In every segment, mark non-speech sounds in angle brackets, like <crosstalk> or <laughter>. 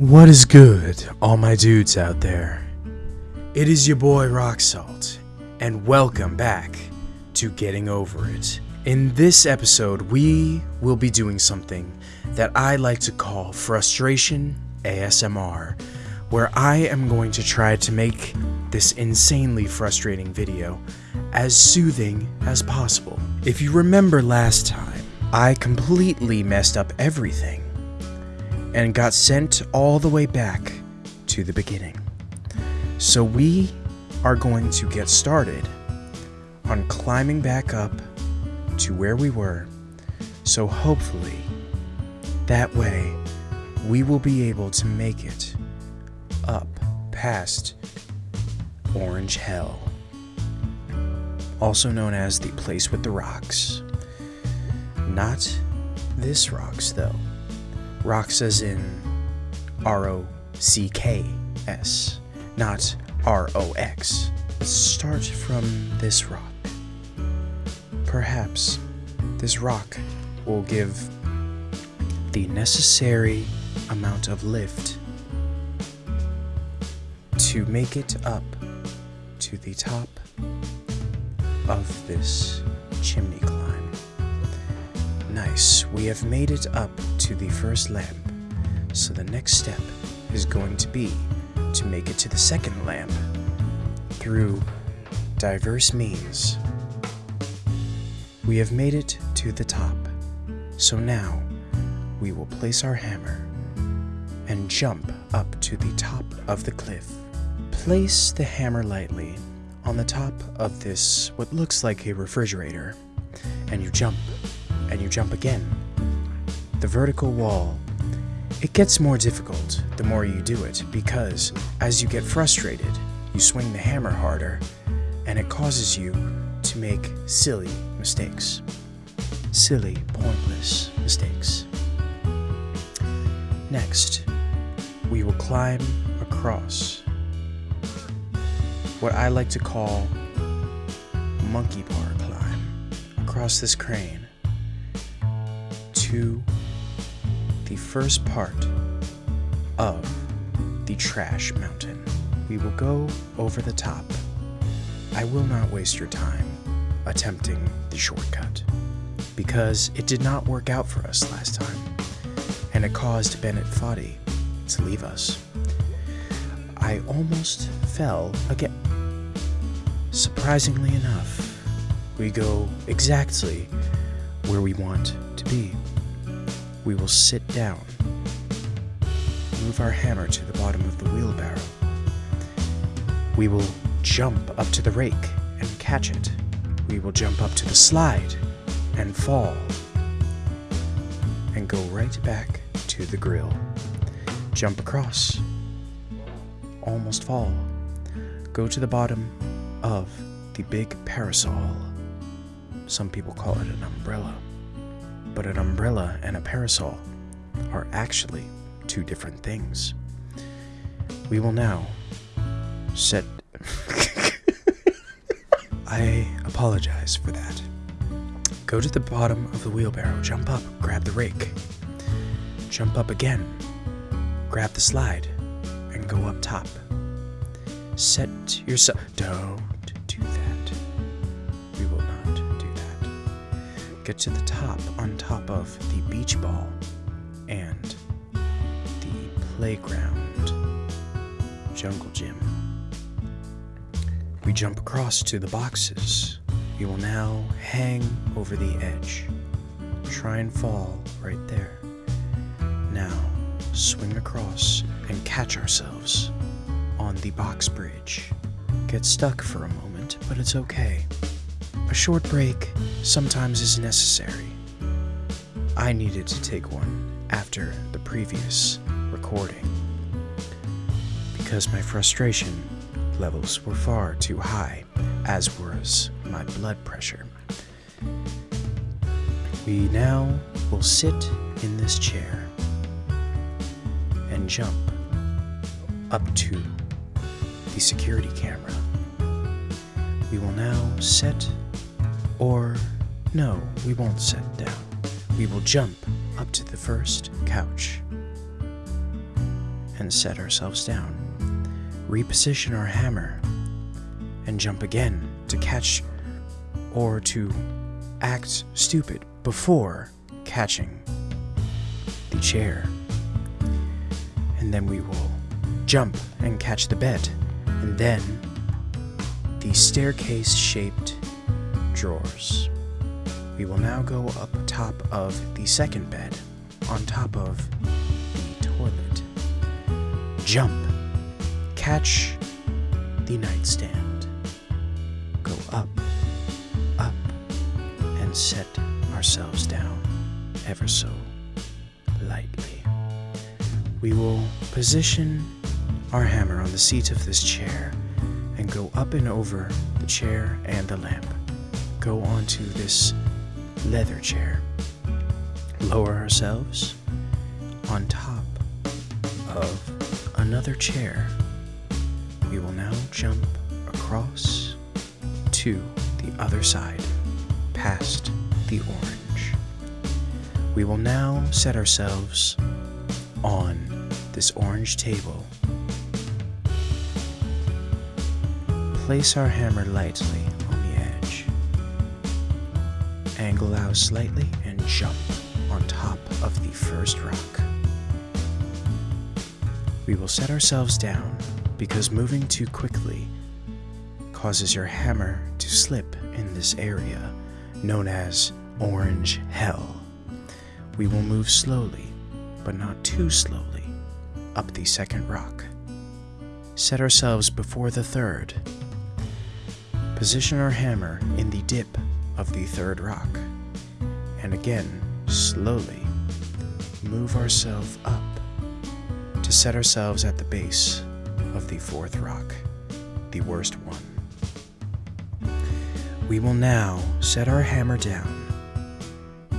What is good, all my dudes out there? It is your boy Rock Salt, and welcome back to Getting Over It. In this episode, we will be doing something that I like to call frustration ASMR, where I am going to try to make this insanely frustrating video as soothing as possible. If you remember last time, I completely messed up everything and got sent all the way back to the beginning. So we are going to get started on climbing back up to where we were. So hopefully, that way, we will be able to make it up past Orange Hell, also known as the place with the rocks. Not this rocks, though. Rocks as in R O C K S, not R O X. Start from this rock. Perhaps this rock will give the necessary amount of lift to make it up to the top of this chimney climb. Nice, we have made it up to the first lamp, so the next step is going to be to make it to the second lamp through diverse means. We have made it to the top, so now we will place our hammer and jump up to the top of the cliff. Place the hammer lightly on the top of this, what looks like a refrigerator, and you jump, and you jump again. The vertical wall. It gets more difficult the more you do it because as you get frustrated, you swing the hammer harder, and it causes you to make silly mistakes. Silly, pointless mistakes. Next, we will climb across what I like to call monkey bar climb across this crane to the first part of the trash mountain. We will go over the top. I will not waste your time attempting the shortcut because it did not work out for us last time and it caused Bennett Foddy to leave us. I almost fell again. Surprisingly enough, we go exactly where we want to be. We will sit down, move our hammer to the bottom of the wheelbarrow. We will jump up to the rake and catch it. We will jump up to the slide and fall and go right back to the grill. Jump across, almost fall. Go to the bottom of the big parasol. Some people call it an umbrella. But an umbrella and a parasol are actually two different things. We will now set. <laughs> I apologize for that. Go to the bottom of the wheelbarrow, jump up, grab the rake. Jump up again, grab the slide, and go up top. Set yourself. Do Get to the top on top of the beach ball and the playground jungle gym. We jump across to the boxes. We will now hang over the edge. Try and fall right there. Now, swing across and catch ourselves on the box bridge. Get stuck for a moment, but it's okay. A short break sometimes is necessary. I needed to take one after the previous recording because my frustration levels were far too high, as was my blood pressure. We now will sit in this chair and jump up to the security camera. We will now set, or no, we won't set down. We will jump up to the first couch and set ourselves down. Reposition our hammer and jump again to catch or to act stupid before catching the chair. And then we will jump and catch the bed, and then the staircase shaped drawers. We will now go up top of the second bed, on top of the toilet. Jump, catch the nightstand, go up, up, and set ourselves down ever so lightly. We will position our hammer on the seat of this chair and go up and over the chair and the lamp. Go onto this leather chair. Lower ourselves on top of another chair. We will now jump across to the other side, past the orange. We will now set ourselves on this orange table. Place our hammer lightly. Angle out slightly and jump on top of the first rock. We will set ourselves down because moving too quickly causes your hammer to slip in this area known as Orange Hell. We will move slowly, but not too slowly, up the second rock. Set ourselves before the third. Position our hammer in the dip of the third rock. And again, slowly, move ourselves up to set ourselves at the base of the fourth rock, the worst one. We will now set our hammer down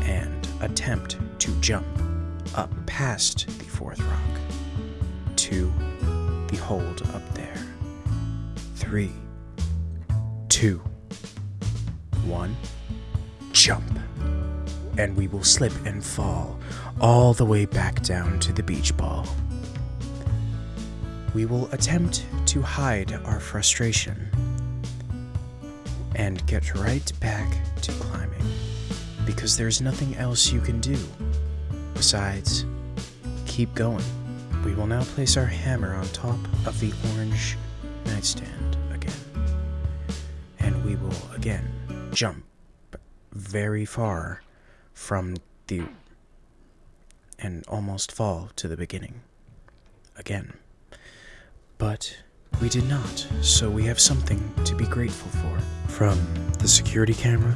and attempt to jump up past the fourth rock to the hold up there. Three, two, one, jump. And we will slip and fall all the way back down to the beach ball. We will attempt to hide our frustration and get right back to climbing because there's nothing else you can do besides keep going. We will now place our hammer on top of the orange nightstand again. And we will again jump very far from the and almost fall to the beginning again. But we did not, so we have something to be grateful for. From the security camera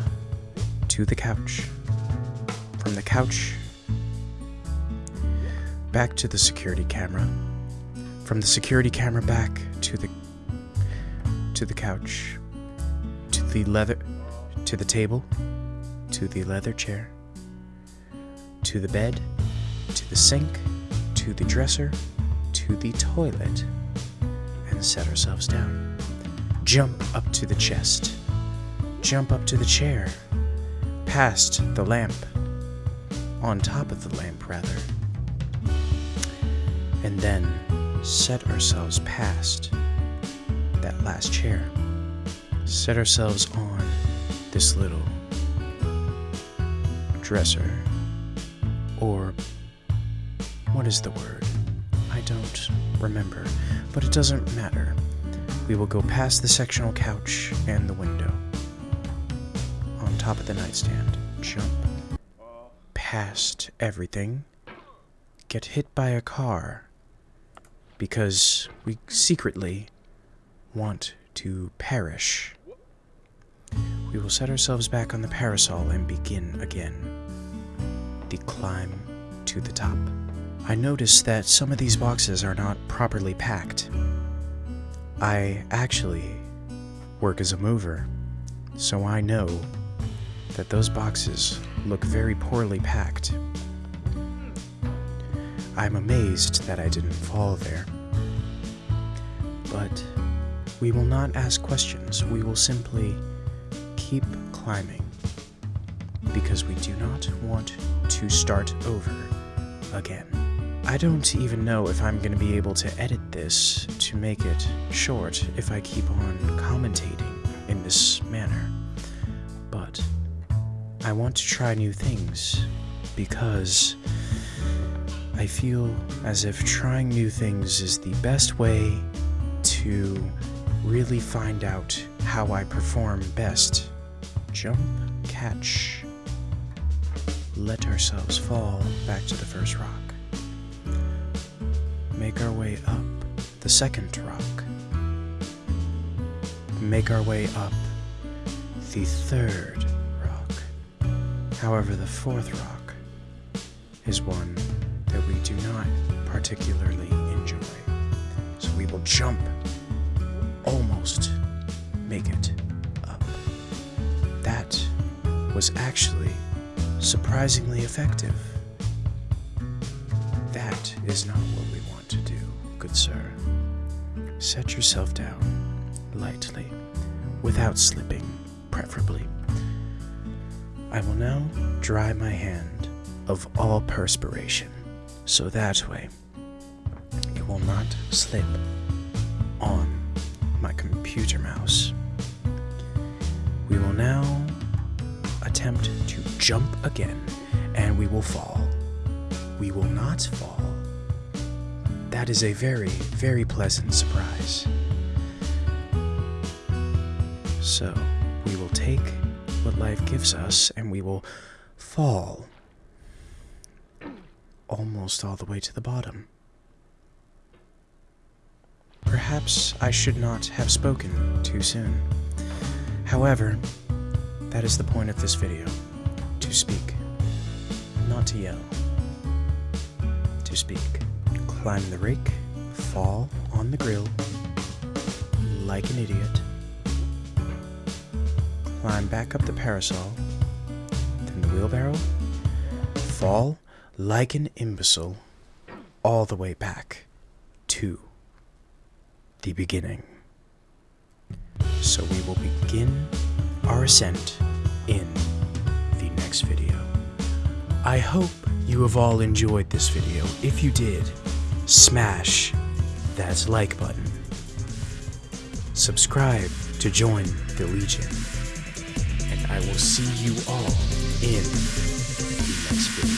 to the couch. From the couch back to the security camera. From the security camera back to the to the couch. To the leather to the table. To the leather chair. To the bed. To the sink. To the dresser. To the toilet and set ourselves down. Jump up to the chest. Jump up to the chair. Past the lamp. On top of the lamp, rather. And then set ourselves past that last chair. Set ourselves on this little dresser. Or what is the word? I don't remember, but it doesn't matter. We will go past the sectional couch and the window. On top of the nightstand, jump past everything, get hit by a car, because we secretly want to perish. We will set ourselves back on the parasol and begin again the climb to the top. I notice that some of these boxes are not properly packed. I actually work as a mover, so I know that those boxes look very poorly packed. I'm amazed that I didn't fall there. But we will not ask questions, we will simply keep climbing because we do not want to start over again. I don't even know if I'm going to be able to edit this to make it short if I keep on commentating in this manner. But I want to try new things because I feel as if trying new things is the best way to really find out how I perform best. Jump, catch, let ourselves fall back to the first rock. Make our way up the second rock. Make our way up the third rock. However, the fourth rock is one that we do not particularly enjoy. So we will jump, almost make it was actually surprisingly effective. That is not what we want to do, good sir. Set yourself down lightly, without slipping, preferably. I will now dry my hand of all perspiration, so that way it will not slip on my computer mouse. We will now attempt to jump again, and we will fall. We will not fall. That is a very, very pleasant surprise. So, we will take what life gives us and we will fall almost all the way to the bottom. Perhaps I should not have spoken too soon. However, that is the point of this video. To speak. Not to yell. To speak. Climb the rake, fall on the grill, like an idiot, climb back up the parasol, then the wheelbarrow, fall like an imbecile, all the way back to the beginning. So we will begin our ascent in the next video. I hope you have all enjoyed this video. If you did, smash that like button. Subscribe to join the Legion. And I will see you all in the next video.